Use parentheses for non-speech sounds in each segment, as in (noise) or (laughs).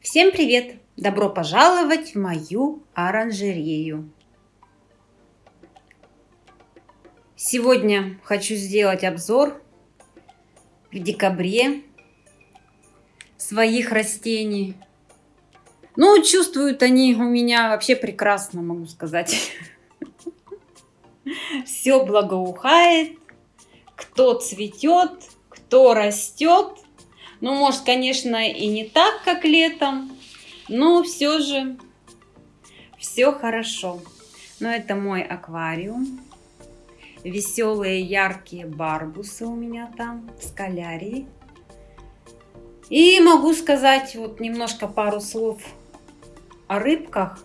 Всем привет! Добро пожаловать в мою оранжерею! Сегодня хочу сделать обзор в декабре своих растений. Ну, чувствуют они у меня вообще прекрасно, могу сказать. (laughs) Все благоухает, кто цветет, кто растет – ну, может, конечно, и не так, как летом, но все же все хорошо. Но это мой аквариум. Веселые, яркие барбусы у меня там в скалярии. И могу сказать вот немножко пару слов о рыбках.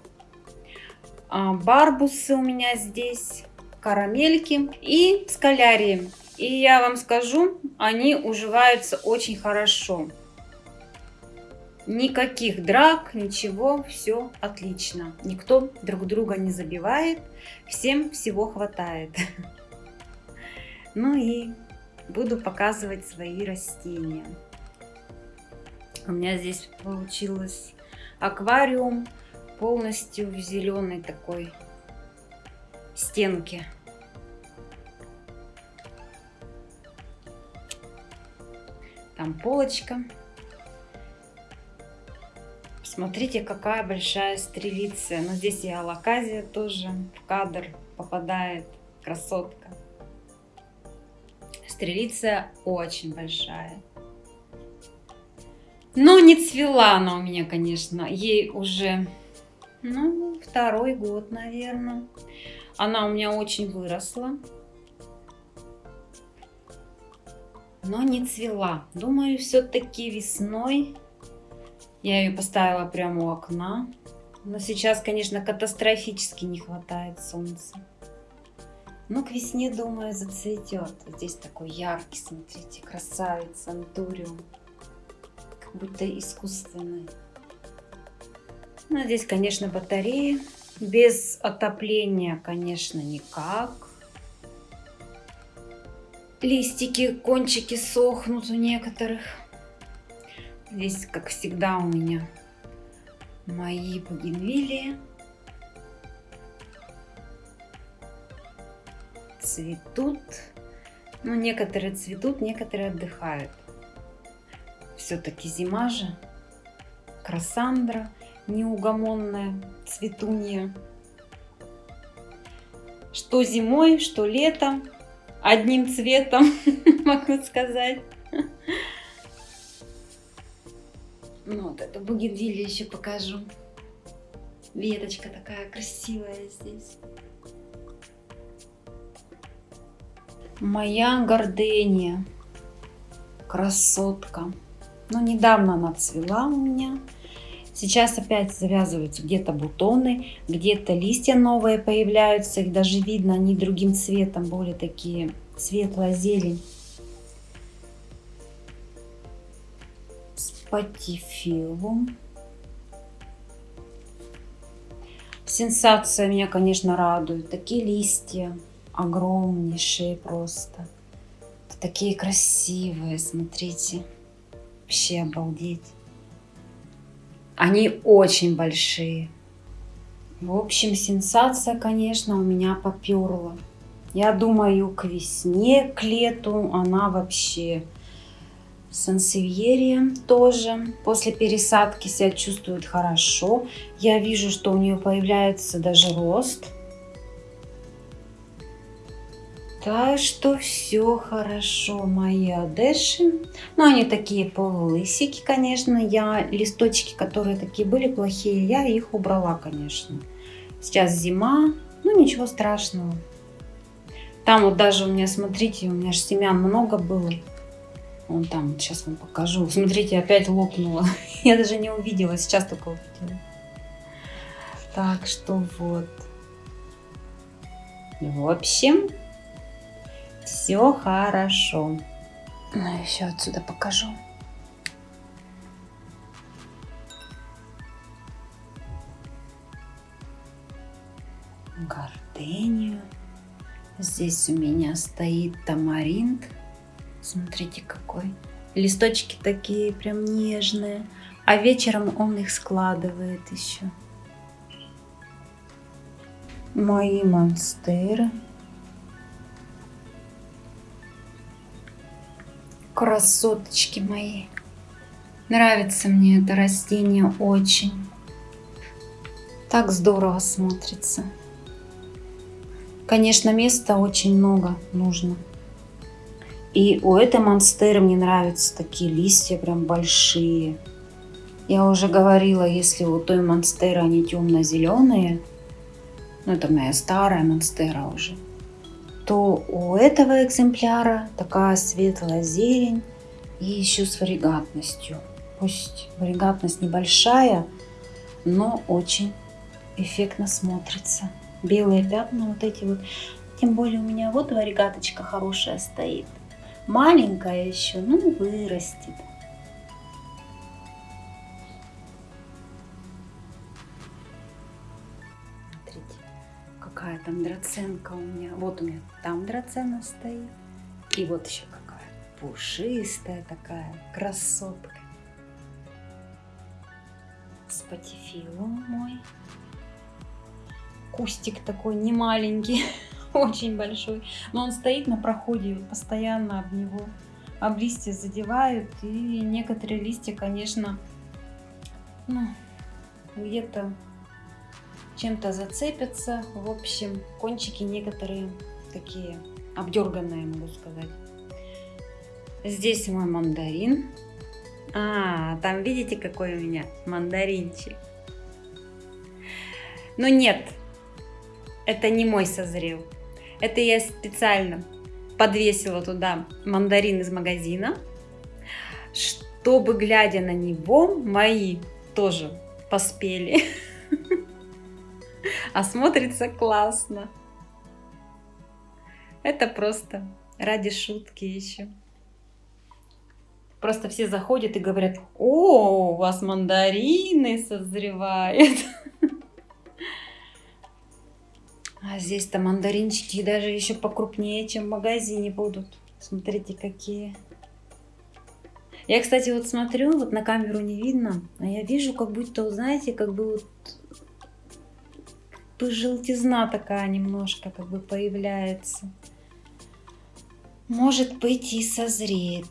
А, барбусы у меня здесь, карамельки и скалярии. И я вам скажу, они уживаются очень хорошо. Никаких драк, ничего, все отлично. Никто друг друга не забивает, всем всего хватает. (laughs) Ну и буду показывать свои растения. У меня здесь получилось аквариум полностью в зеленой такой стенке. Там полочка. Смотрите, какая большая стрелиция. Но здесь и алаказия тоже в кадр попадает. Красотка. Стрелиция очень большая. Но не цвела она у меня, конечно. Ей уже, ну, второй год, наверное. Она у меня очень выросла. Но не цвела. Думаю, все-таки весной я ее поставила прямо у окна. Но сейчас, конечно, катастрофически не хватает солнца. Но к весне, думаю, зацветет. Здесь такой яркий, смотрите, красавец, антуриум. Как будто искусственный. Ну, здесь, конечно, батареи. Без отопления, конечно, никак листики, кончики сохнут у некоторых. Здесь, как всегда, у меня мои бугенвилии. Цветут. Ну, некоторые цветут, некоторые отдыхают. Все-таки зима же. Красандра неугомонная, цветунья. Что зимой, что летом одним цветом, (laughs) могу сказать. Ну, вот эту бугенвилью еще покажу. Веточка такая красивая здесь. Моя гордения. Красотка. Ну, недавно она цвела у меня. Сейчас опять завязываются где-то бутоны, где-то листья новые появляются. Их даже видно, они другим цветом, более такие светлая зелень. Спатифилум. Сенсация меня, конечно, радует. Такие листья огромнейшие просто. Такие красивые, смотрите. Вообще обалдеть. Они очень большие. В общем, сенсация, конечно, у меня поперла. Я думаю, к весне, к лету она вообще сансевьерия тоже после пересадки себя чувствует хорошо. Я вижу, что у нее появляется даже рост. Так что все хорошо, мои одеши. Ну, они такие полулысики, конечно. Я листочки, которые такие были плохие, я их убрала, конечно. Сейчас зима, ну ничего страшного. Там вот даже у меня, смотрите, у меня же семян много было. Вон там, вот сейчас вам покажу. Смотрите, опять лопнула. (laughs) Я даже не увидела, сейчас только увидела. Так что вот. В общем, все хорошо. Ну, еще отсюда покажу. Гортению. Здесь у меня стоит тамаринт. Смотрите, какой Листочки такие прям нежные. А вечером он их складывает еще. Мои монстеры. Красоточки мои. Нравится мне это растение очень. Так здорово смотрится. Конечно, места очень много нужно. И у этой монстеры мне нравятся такие листья прям большие. Я уже говорила, если у той монстеры они темно-зеленые, ну это моя старая монстера уже, то у этого экземпляра такая светлая зелень и еще с варигатностью. Пусть варигатность небольшая, но очень эффектно смотрится. Белые пятна вот эти вот. Тем более у меня вот варигаточка хорошая стоит. Маленькая еще, ну вырастет. Смотрите, какая там драценка у меня. Вот у меня там драцена стоит. И вот еще какая пушистая такая красотка. Спатифилум мой. Кустик такой не маленький. (laughs) очень большой. Но он стоит на проходе, постоянно об него, об листья задевают. И некоторые листья, конечно, ну, где-то чем-то зацепятся. В общем, кончики некоторые такие обдерганные, могу сказать. Здесь мой мандарин. А, там видите, какой у меня мандаринчик. Но нет, это не мой созрел. Это я специально подвесила туда мандарин из магазина, чтобы, глядя на него, мои тоже поспели. (laughs) А смотрится классно. Это просто ради шутки еще. Просто все заходят и говорят, о, у вас мандарины созревают. А здесь-то мандаринчики даже еще покрупнее, чем в магазине будут. Смотрите, какие. Я, кстати, вот смотрю, вот на камеру не видно, а я вижу, как будто, знаете, как бы вот желтизна такая немножко как бы появляется. Может быть и созреет.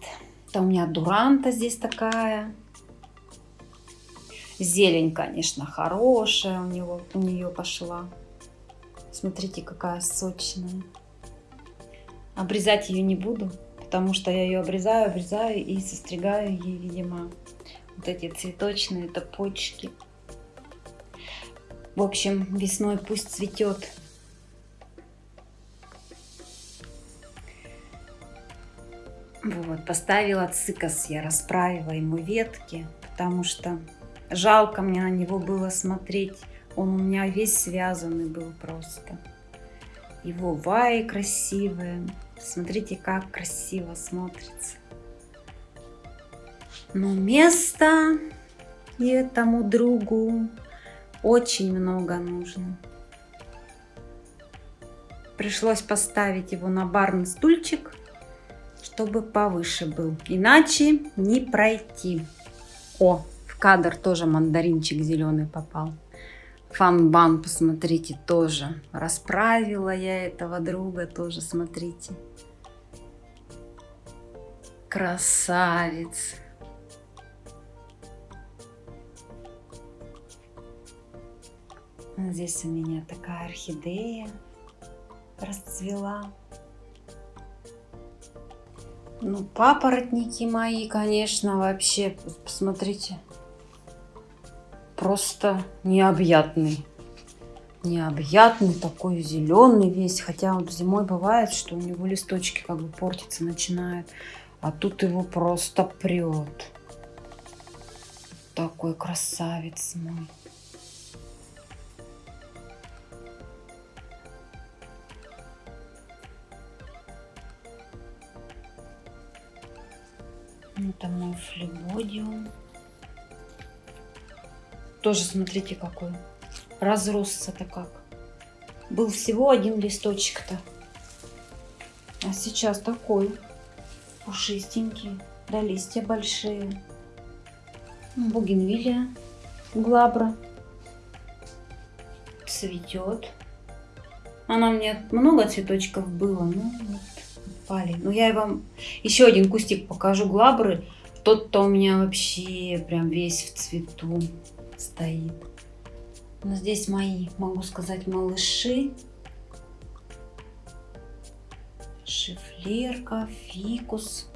Это у меня дуранта здесь такая. Зелень, конечно, хорошая у него, у нее пошла. Смотрите, какая сочная. Обрезать ее не буду, потому что я ее обрезаю, обрезаю и состригаю ей, видимо, вот эти цветочные топочки. В общем, весной пусть цветет. Вот, поставила цикас я, расправила ему ветки, потому что жалко мне на него было смотреть он у меня весь связанный был просто. Его ваи красивые. Смотрите, как красиво смотрится. Но места этому другу очень много нужно. Пришлось поставить его на барный стульчик, чтобы повыше был. Иначе не пройти. О, в кадр тоже мандаринчик зеленый попал. Фанбан, посмотрите, тоже. Расправила я этого друга, тоже смотрите. Красавец. Здесь у меня такая орхидея расцвела. Ну, папоротники мои, конечно, вообще, посмотрите, просто необъятный. Необъятный, такой зеленый весь. Хотя вот зимой бывает, что у него листочки как бы портиться начинают. А тут его просто прет. Такой красавец мой. Это мой флебодиум. Тоже смотрите какой. Разросся-то как. Был всего один листочек-то. А сейчас такой пушистенький. Да, листья большие. Бугенвилия глабра. Цветет. Она меня много цветочков было, ну вот пали. Но я вам еще один кустик покажу глабры. Тот-то у меня вообще прям весь в цвету стоит. Но здесь мои, могу сказать, малыши. Шифлерка, фикус.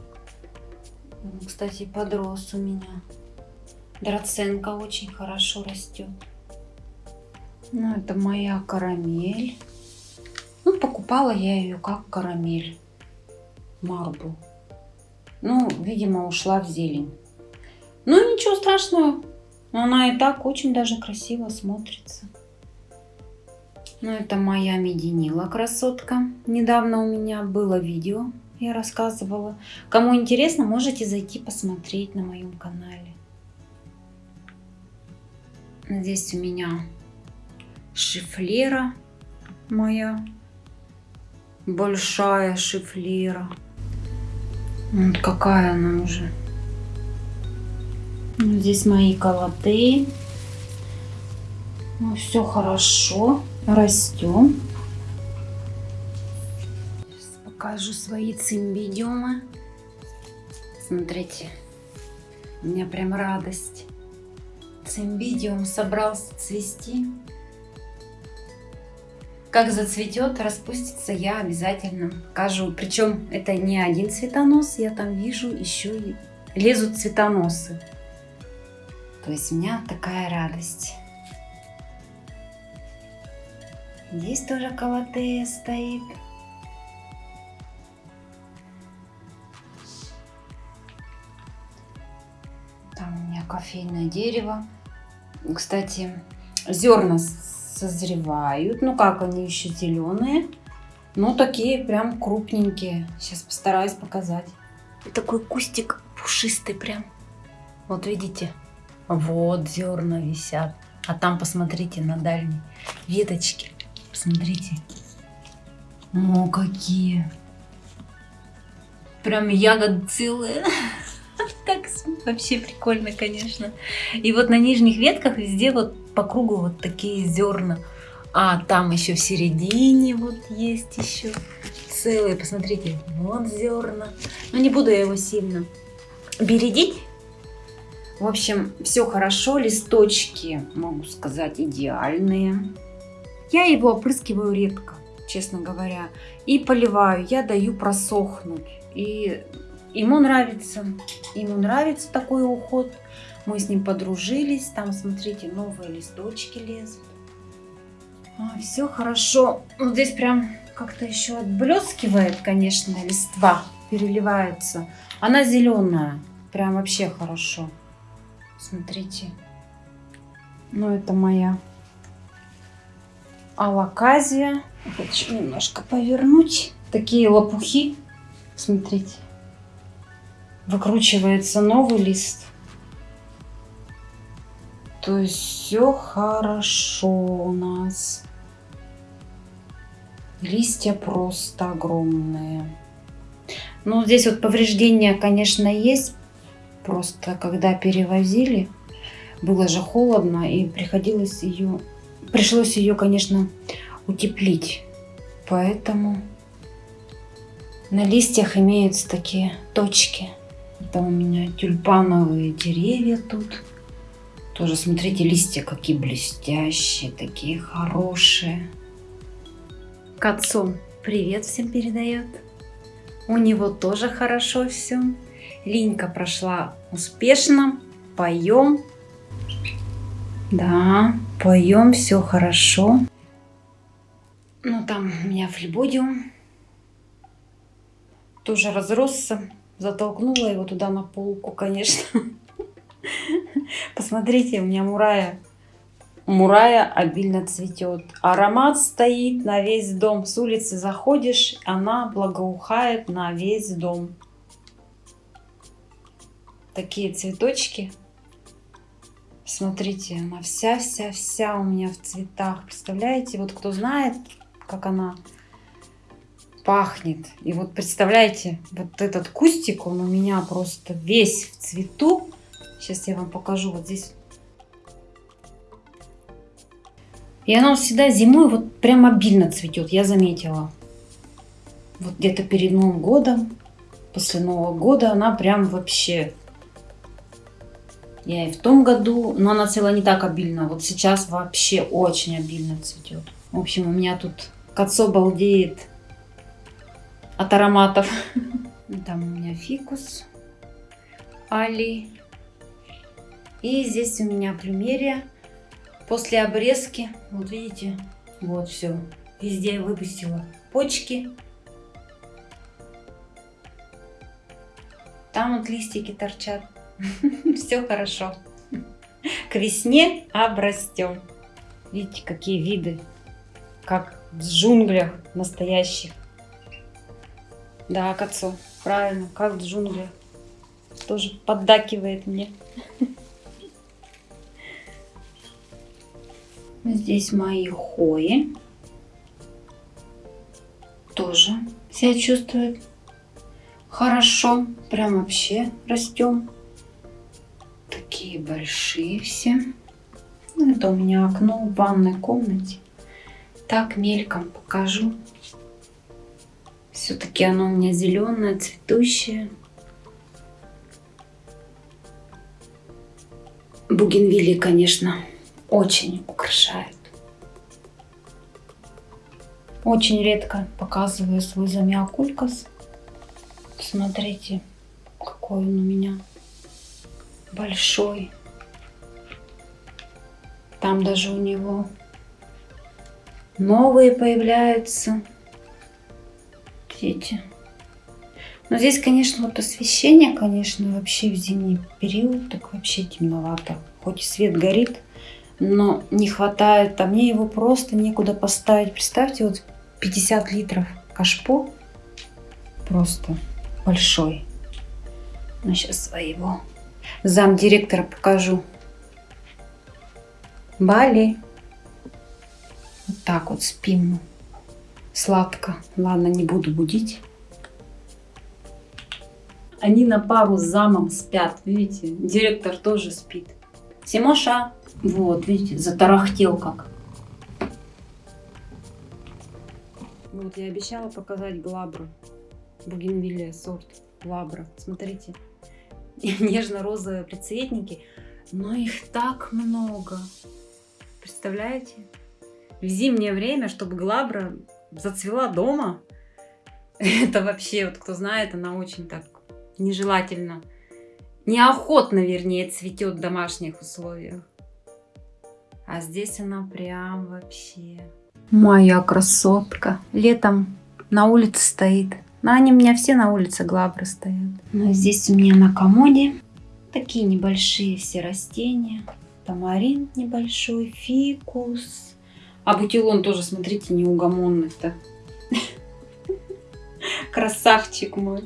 Кстати, подрос у меня. Драценка очень хорошо растет. Ну, это моя карамель. Ну, покупала я ее как карамель. Марбл. Ну, видимо, ушла в зелень. Ну, ничего страшного. Она и так очень даже красиво смотрится. Ну, это моя мединила красотка. Недавно у меня было видео, я рассказывала. Кому интересно, можете зайти посмотреть на моем канале. Здесь у меня шифлера моя. Большая шифлера. Вот какая она уже. Здесь мои колоты. Ну, все хорошо. Растем. Сейчас покажу свои цимбидиумы. Смотрите, у меня прям радость. Цимбидиум собрался цвести. Как зацветет, распустится, я обязательно покажу. Причем это не один цветонос, я там вижу еще и лезут цветоносы. То есть у меня такая радость. Здесь тоже колотея стоит. Там у меня кофейное дерево. Кстати, зерна созревают. Ну как, они еще зеленые. Но такие прям крупненькие. Сейчас постараюсь показать. Такой кустик пушистый прям. Вот видите? Вот зерна висят. А там посмотрите на дальней веточке. Посмотрите. О, какие. Прям ягод целые. (laughs) Так вообще прикольно, конечно. И вот на нижних ветках везде вот по кругу вот такие зерна. А там еще в середине вот есть еще целые. Посмотрите, вот зерна. Но не буду я его сильно бередить. В общем, все хорошо. Листочки, могу сказать, идеальные. Я его опрыскиваю редко, честно говоря. И поливаю, я даю просохнуть. И ему нравится, ему нравится такой уход. Мы с ним подружились. Там, смотрите, новые листочки лезут. А, все хорошо. Вот здесь прям как-то еще отблескивает, конечно, листва. Переливается. Она зеленая. Прям вообще хорошо. Смотрите. Ну, это моя алаказия. Хочу немножко повернуть. Такие лопухи. Смотрите. Выкручивается новый лист. То есть все хорошо у нас. Листья просто огромные. Ну, здесь вот повреждения, конечно, есть. Просто когда перевозили, было же холодно и приходилось ее Пришлось ее, конечно, утеплить. Поэтому на листьях имеются такие точки. Это у меня тюльпановые деревья тут. Тоже, смотрите, листья какие блестящие, такие хорошие. К отцу привет всем передает. У него тоже хорошо все. Линька прошла успешно. Поем. Да, поем, все хорошо. Ну, там у меня флебодиум тоже разросся. Затолкнула его туда на полку, конечно. (laughs) Посмотрите, у меня мурая. Мурая обильно цветет. Аромат стоит на весь дом. С улицы заходишь, она благоухает на весь дом. Такие цветочки Смотрите, она вся-вся-вся у меня в цветах. Представляете? Вот кто знает, как она пахнет. И вот представляете, вот этот кустик, он у меня просто весь в цвету. Сейчас я вам покажу вот здесь. И она всегда зимой вот прям обильно цветет, я заметила. Вот где-то перед Новым годом, после Нового года она прям вообще... Я и в том году, но она цвела не так обильно. Вот сейчас вообще очень обильно цветет. В общем, у меня тут Кацо балдеет от ароматов. Там у меня фикус, али. И здесь у меня плюмерия. После обрезки, вот видите, вот все. Везде я выпустила почки. Там вот листики торчат. (laughs) Все хорошо. К весне обрастем. Видите, какие виды. Как в джунглях настоящих. Да, к отцу. Правильно, как в джунглях. Тоже поддакивает мне. Здесь мои хои. Тоже себя чувствует хорошо. Прям вообще растем. Такие большие все. Это у меня окно в ванной комнате. Так мельком покажу. Все-таки оно у меня зеленое, цветущее. Бугенвилли, конечно, очень украшают. Очень редко показываю свой замиокулькас. Смотрите, какой он у меня большой. Там даже у него новые появляются дети. Но здесь, конечно, вот освещение, конечно, вообще в зимний период так вообще темновато. Хоть и свет горит, но не хватает, а мне его просто некуда поставить. Представьте, вот 50 литров кашпо, просто большой. Ну, сейчас своего зам директора покажу. Бали. Вот так вот спим Сладко. Ладно, не буду будить. Они на пару с замом спят, видите? Директор тоже спит. Симоша. Вот, видите, затарахтел как. Вот, я обещала показать глабру. Бугенвилия сорт глабра. Смотрите, (laughs) нежно-розовые прицветники. Но их так много. Представляете? В зимнее время, чтобы глабра зацвела дома. (laughs) Это вообще, вот кто знает, она очень так нежелательно, неохотно, вернее, цветет в домашних условиях. А здесь она прям вообще... Моя красотка. Летом на улице стоит. Но они у меня все на улице глабры стоят. Но здесь у меня на комоде такие небольшие все растения. Тамарин небольшой, фикус, а бутилон тоже, смотрите, неугомонный-то. (laughs) Красавчик мой.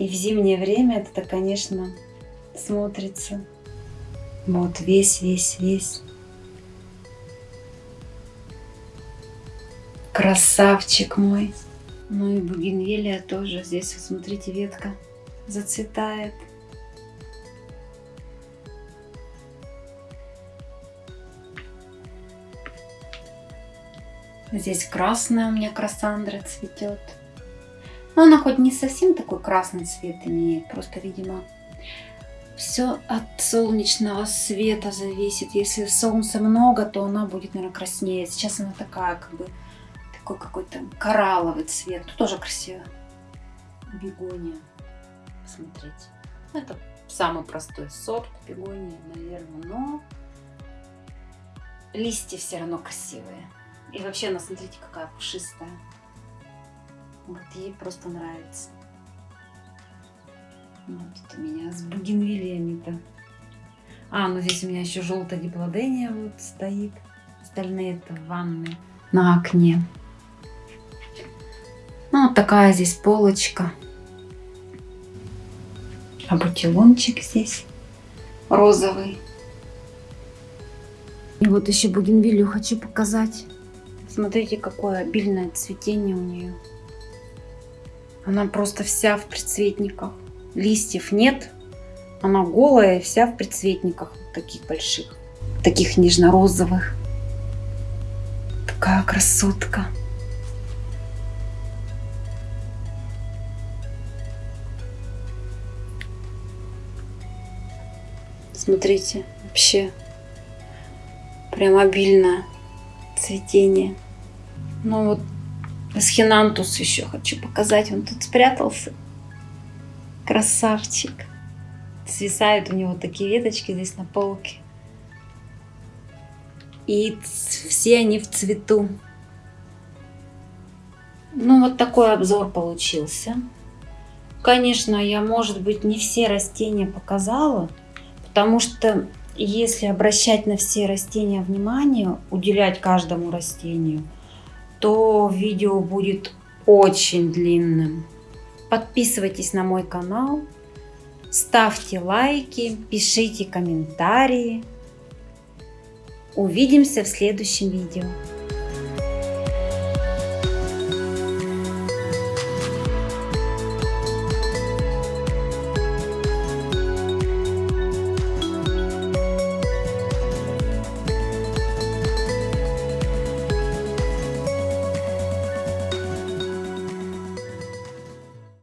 И в зимнее время это, конечно, смотрится. Вот весь, весь, весь. Красавчик мой. Ну и бугенвилия тоже. Здесь, смотрите, ветка зацветает. Здесь красная у меня красандра цветет. Но она хоть не совсем такой красный цвет имеет, просто, видимо, все от солнечного света зависит. Если солнца много, то она будет, наверное, краснее. Сейчас она такая, как бы, такой какой-то коралловый цвет. Тут тоже красиво. Бегония. Посмотрите. Это самый простой сорт бегонии, наверное, но листья все равно красивые. И вообще она, смотрите, какая пушистая. Вот ей просто нравится. Вот тут у меня с бугенвилиями-то. А, ну здесь у меня еще желтая диплодения вот стоит. Остальные это в ванной на окне. Ну, вот такая здесь полочка. А бутилончик здесь розовый. И вот еще бугенвилью хочу показать. Смотрите, какое обильное цветение у нее. Она просто вся в предцветниках. Листьев нет. Она голая, вся в предцветниках таких больших. Таких нежно-розовых. Такая красотка. Смотрите, вообще прям обильное цветение. Ну вот Эсхинантус еще хочу показать. Он тут спрятался. Красавчик. Свисают у него такие веточки здесь на полке. И все они в цвету. Ну, вот такой обзор получился. Конечно, я, может быть, не все растения показала, потому что если обращать на все растения внимание, уделять каждому растению, то видео будет очень длинным. Подписывайтесь на мой канал, ставьте лайки, пишите комментарии. Увидимся в следующем видео.